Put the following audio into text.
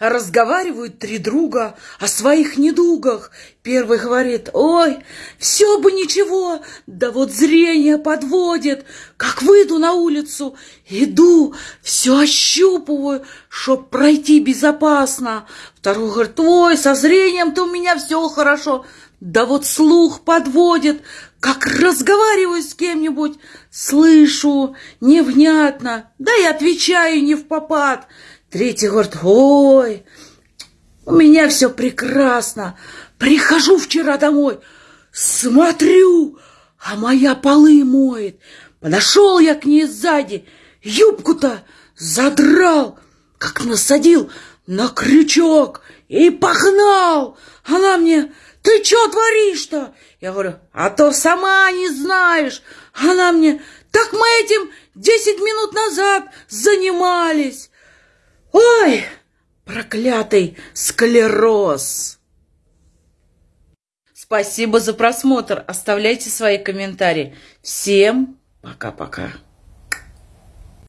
Разговаривают три друга о своих недугах. Первый говорит, ой, все бы ничего, да вот зрение подводит. Как выйду на улицу, иду, все ощупываю, чтоб пройти безопасно. Второй говорит, ой, со зрением-то у меня все хорошо. Да вот слух подводит, как разговариваю с кем-нибудь, слышу невнятно, да и отвечаю не в попад. Третий говорит, ой, у меня все прекрасно. Прихожу вчера домой, смотрю, а моя полы моет. Подошел я к ней сзади, юбку-то задрал, как насадил на крючок и погнал. Она мне, ты что творишь-то? Я говорю, а то сама не знаешь. Она мне, так мы этим десять минут назад занимались. Ой, проклятый склероз! Спасибо за просмотр. Оставляйте свои комментарии. Всем пока-пока.